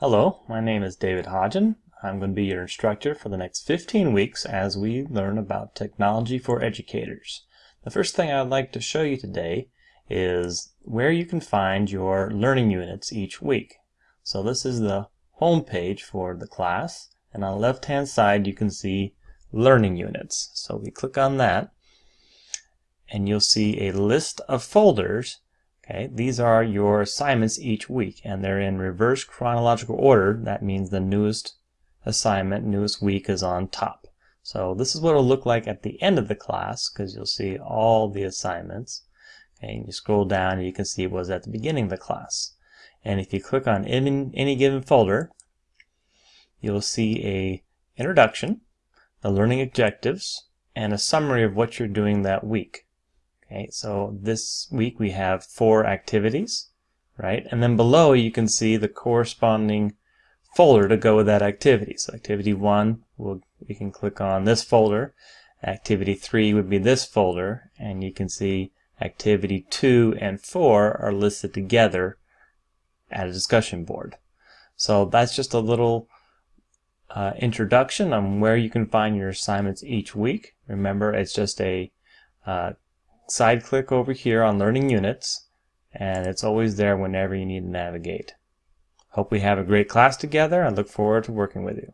Hello, my name is David Hodgen. I'm going to be your instructor for the next 15 weeks as we learn about technology for educators. The first thing I'd like to show you today is where you can find your learning units each week. So this is the home page for the class and on the left hand side you can see learning units. So we click on that and you'll see a list of folders Okay, these are your assignments each week, and they're in reverse chronological order. That means the newest assignment, newest week is on top. So this is what it'll look like at the end of the class, because you'll see all the assignments. Okay, and you scroll down and you can see it was at the beginning of the class. And if you click on any, any given folder, you'll see a introduction, the learning objectives, and a summary of what you're doing that week. Okay, so this week we have four activities, right? And then below you can see the corresponding folder to go with that activity. So activity one, we'll, we can click on this folder. Activity three would be this folder, and you can see activity two and four are listed together at a discussion board. So that's just a little uh, introduction on where you can find your assignments each week. Remember, it's just a uh, side click over here on Learning Units, and it's always there whenever you need to navigate. Hope we have a great class together. I look forward to working with you.